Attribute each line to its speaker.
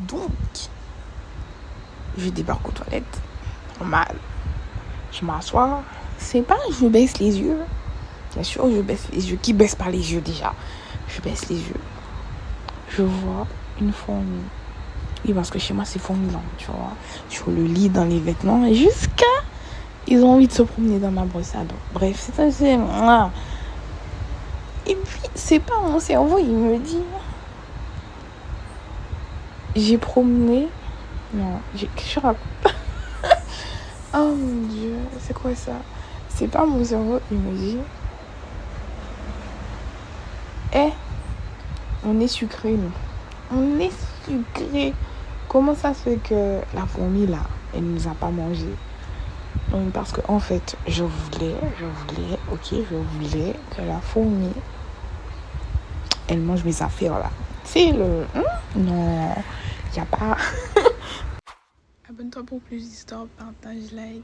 Speaker 1: Donc, je débarque aux toilettes. Normal. Je m'assois. C'est pas je baisse les yeux. Bien sûr, je baisse les yeux. Qui baisse pas les yeux déjà? Je baisse les yeux. Je vois une fourmi. Oui, parce que chez moi, c'est fourmillant, tu vois. Sur le lit, dans les vêtements. Jusqu'à. Ils ont envie de se promener dans ma dents. Bref, c'est assez. Et puis, c'est pas mon cerveau, il me dit. J'ai promené. Non, j'ai. Je raconte. oh mon dieu, c'est quoi ça? C'est pas mon cerveau, il me dit. Eh, on est sucré, nous. On est sucré. Comment ça se fait que la fourmi, là, elle nous a pas mangé? Parce que, en fait, je voulais, je voulais, ok, je voulais que la fourmi, elle mange mes affaires, là. Le... Hein? Non, il a pas... Abonne-toi pour plus d'histoires, partage, like.